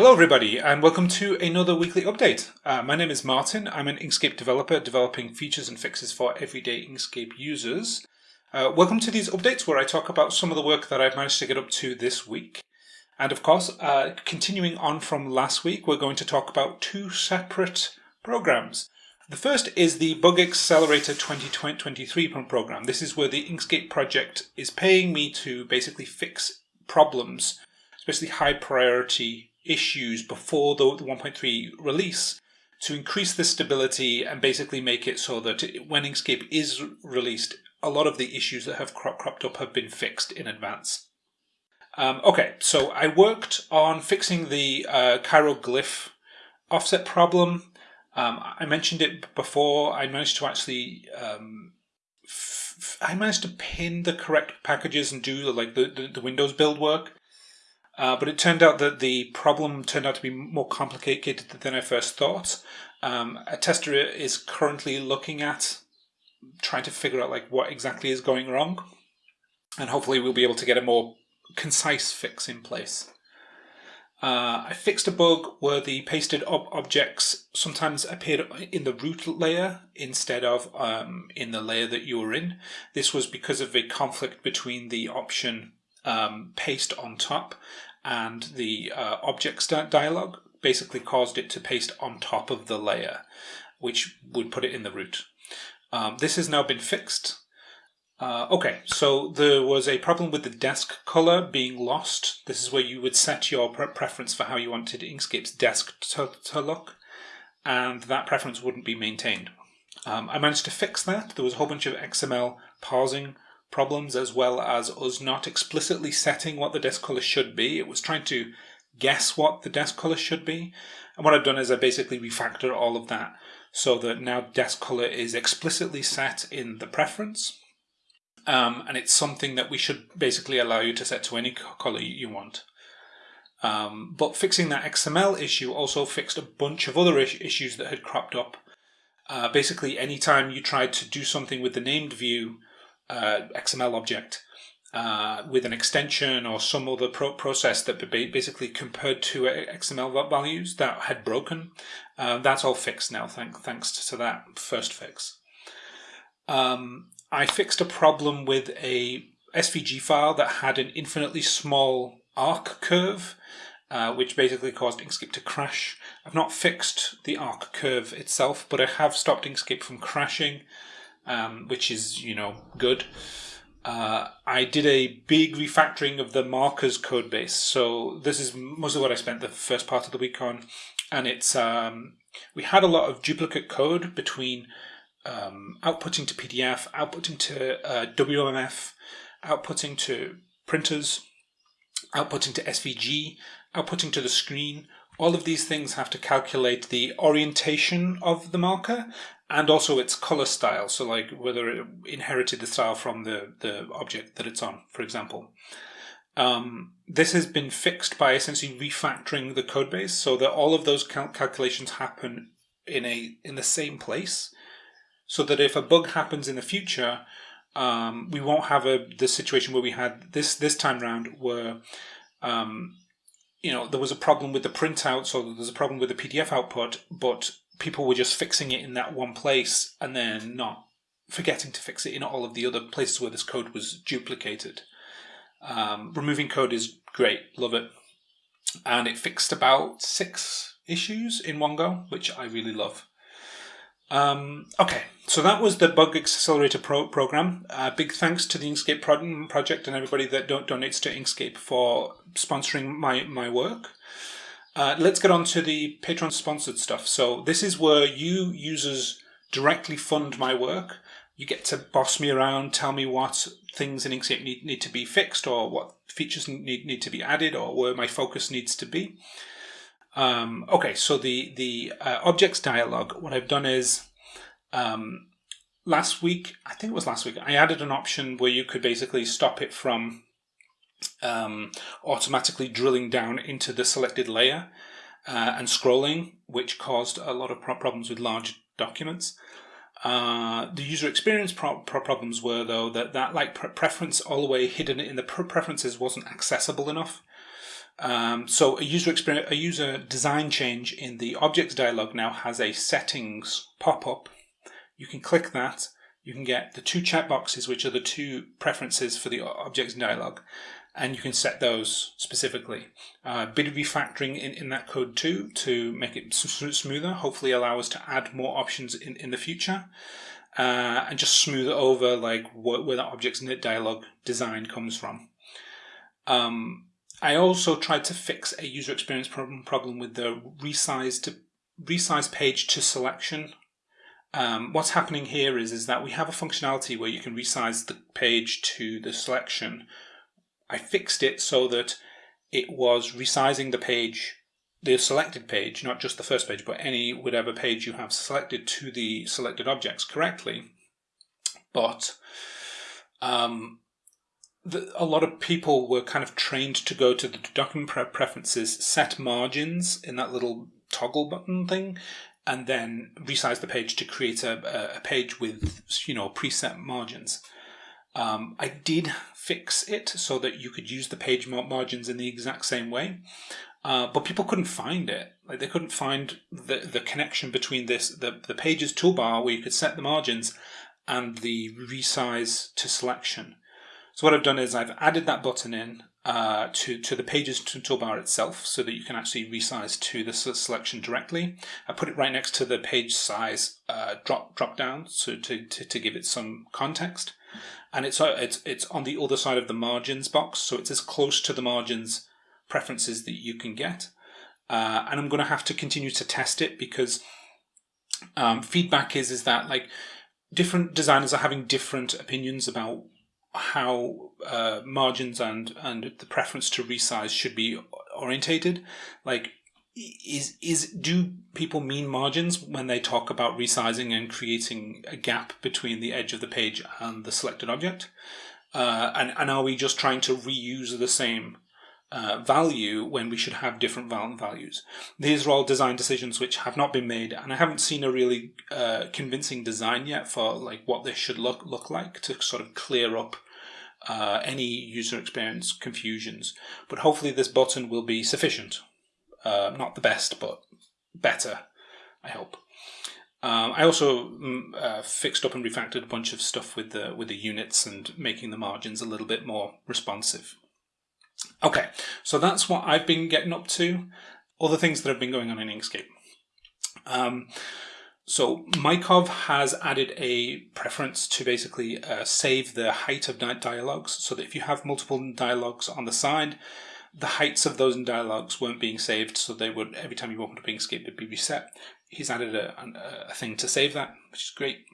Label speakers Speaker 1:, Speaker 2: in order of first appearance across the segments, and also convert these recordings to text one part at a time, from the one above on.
Speaker 1: Hello everybody and welcome to another weekly update. Uh, my name is Martin, I'm an Inkscape developer developing features and fixes for everyday Inkscape users. Uh, welcome to these updates where I talk about some of the work that I've managed to get up to this week. And of course, uh, continuing on from last week, we're going to talk about two separate programs. The first is the Bug Accelerator 2023 program. This is where the Inkscape project is paying me to basically fix problems, especially high priority issues before the 1.3 release to increase the stability and basically make it so that when Inkscape is released, a lot of the issues that have cropped up have been fixed in advance. Um, okay, so I worked on fixing the uh, glyph offset problem um, I mentioned it before. I managed to actually, um, I managed to pin the correct packages and do the, like the, the, the Windows build work. Uh, but it turned out that the problem turned out to be more complicated than I first thought. Um, a tester is currently looking at trying to figure out like what exactly is going wrong, and hopefully we'll be able to get a more concise fix in place. Uh, I fixed a bug where the pasted ob objects sometimes appeared in the root layer instead of um, in the layer that you were in. This was because of a conflict between the option um, paste on top and the uh, object start dialog basically caused it to paste on top of the layer, which would put it in the root. Um, this has now been fixed. Uh, okay, so there was a problem with the desk color being lost. This is where you would set your pre preference for how you wanted Inkscape's desk to, to look, and that preference wouldn't be maintained. Um, I managed to fix that. There was a whole bunch of XML parsing problems as well as us not explicitly setting what the desk color should be. It was trying to guess what the desk color should be. And what I've done is I basically refactor all of that so that now desk color is explicitly set in the preference um, and it's something that we should basically allow you to set to any color you want. Um, but fixing that XML issue also fixed a bunch of other is issues that had cropped up. Uh, basically, anytime you tried to do something with the named view uh, XML object uh, with an extension or some other pro process that basically compared to XML values that had broken, uh, that's all fixed now, thank thanks to that first fix. Um, I fixed a problem with a SVG file that had an infinitely small arc curve, uh, which basically caused Inkscape to crash. I've not fixed the arc curve itself, but I have stopped Inkscape from crashing, um, which is, you know, good. Uh, I did a big refactoring of the markers code base. So this is mostly what I spent the first part of the week on. And it's, um, we had a lot of duplicate code between um, outputting to PDF, outputting to uh, WMF, outputting to printers, outputting to SVG, outputting to the screen. All of these things have to calculate the orientation of the marker and also its color style. So like whether it inherited the style from the, the object that it's on, for example. Um, this has been fixed by essentially refactoring the code base so that all of those cal calculations happen in a in the same place so that if a bug happens in the future, um, we won't have a the situation where we had this this time round where um, you know there was a problem with the printout, so there's a problem with the PDF output, but people were just fixing it in that one place and then not forgetting to fix it in all of the other places where this code was duplicated. Um, removing code is great, love it, and it fixed about six issues in one go, which I really love. Um, okay, so that was the Bug Accelerator Pro program. Uh, big thanks to the Inkscape pro project and everybody that do donates to Inkscape for sponsoring my, my work. Uh, let's get on to the Patreon sponsored stuff. So this is where you users directly fund my work. You get to boss me around, tell me what things in Inkscape need, need to be fixed or what features need, need to be added or where my focus needs to be. Um, okay, so the, the uh, objects dialog, what I've done is um, last week, I think it was last week, I added an option where you could basically stop it from um, automatically drilling down into the selected layer uh, and scrolling, which caused a lot of problems with large documents. Uh, the user experience pro pro problems were though that that like pre preference all the way hidden in the pre preferences wasn't accessible enough. Um, so a user experience, a user design change in the objects dialog now has a settings pop-up. You can click that. You can get the two chat boxes, which are the two preferences for the objects dialog, and you can set those specifically. Uh, bit of refactoring in, in that code too to make it smoother, hopefully allow us to add more options in, in the future. Uh, and just smooth over like where, where the objects knit dialog design comes from. Um, I also tried to fix a user experience problem, problem with the resize to resize page to selection. Um, what's happening here is, is that we have a functionality where you can resize the page to the selection. I fixed it so that it was resizing the page, the selected page, not just the first page, but any whatever page you have selected to the selected objects correctly. But um, the, a lot of people were kind of trained to go to the document pre preferences, set margins in that little toggle button thing, and then resize the page to create a, a page with you know preset margins. Um, I did fix it so that you could use the page margins in the exact same way, uh, but people couldn't find it. Like they couldn't find the the connection between this the the pages toolbar where you could set the margins and the resize to selection. So what I've done is I've added that button in uh, to, to the Pages toolbar itself so that you can actually resize to the selection directly. I put it right next to the page size uh, drop drop down so to, to, to give it some context. And it's, uh, it's, it's on the other side of the margins box, so it's as close to the margins preferences that you can get. Uh, and I'm going to have to continue to test it because um, feedback is is that like different designers are having different opinions about how uh, margins and and the preference to resize should be orientated. Like, is is do people mean margins when they talk about resizing and creating a gap between the edge of the page and the selected object? Uh, and and are we just trying to reuse the same uh, value when we should have different values. These are all design decisions which have not been made, and I haven't seen a really uh, convincing design yet for like what this should look look like to sort of clear up uh, any user experience confusions. But hopefully, this button will be sufficient. Uh, not the best, but better. I hope. Um, I also mm, uh, fixed up and refactored a bunch of stuff with the with the units and making the margins a little bit more responsive. Okay, so that's what I've been getting up to. Other things that have been going on in Inkscape. Um, so Mykov has added a preference to basically uh, save the height of dialogues so that if you have multiple dialogues on the side, the heights of those dialogues weren't being saved, so they would every time you opened up Inkscape, it'd be reset. He's added a, a, thing to save that, which is great.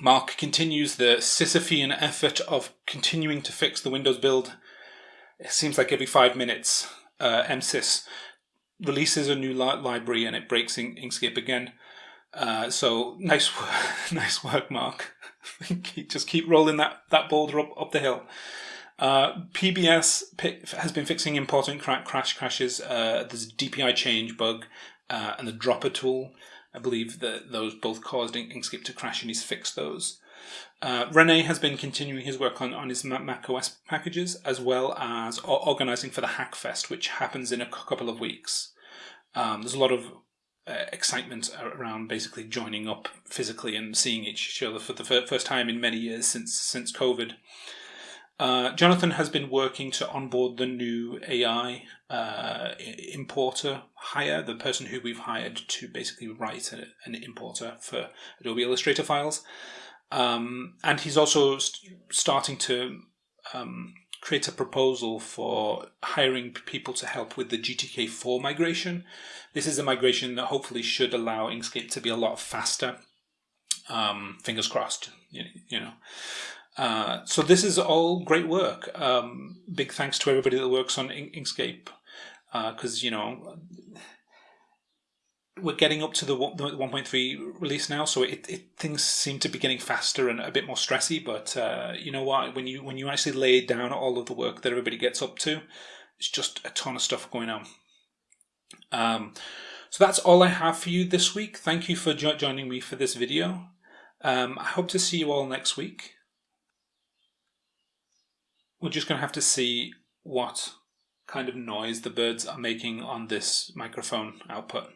Speaker 1: Mark continues the Sisyphean effort of continuing to fix the Windows build it seems like every five minutes, uh, MSys releases a new li library and it breaks in Inkscape again. Uh, so nice, nice work, Mark. Just keep rolling that that boulder up up the hill. Uh, PBS has been fixing important cra crash crashes. Uh, there's a DPI change bug uh, and the dropper tool. I believe that those both caused Inkscape to crash, and he's fixed those. Uh, Rene has been continuing his work on, on his Mac OS packages as well as organizing for the Hackfest, which happens in a couple of weeks. Um, there's a lot of uh, excitement around basically joining up physically and seeing each other for the first time in many years since since COVID. Uh, Jonathan has been working to onboard the new AI uh, importer hire, the person who we've hired to basically write a, an importer for Adobe Illustrator files. Um, and he's also st starting to um, create a proposal for hiring people to help with the GTK4 migration. This is a migration that hopefully should allow Inkscape to be a lot faster. Um, fingers crossed, you, you know. Uh, so this is all great work. Um, big thanks to everybody that works on Inkscape because, uh, you know, we're getting up to the 1.3 release now, so it, it, things seem to be getting faster and a bit more stressy. But uh, you know what? When you when you actually lay down all of the work that everybody gets up to, it's just a ton of stuff going on. Um, so that's all I have for you this week. Thank you for jo joining me for this video. Um, I hope to see you all next week. We're just going to have to see what kind of noise the birds are making on this microphone output.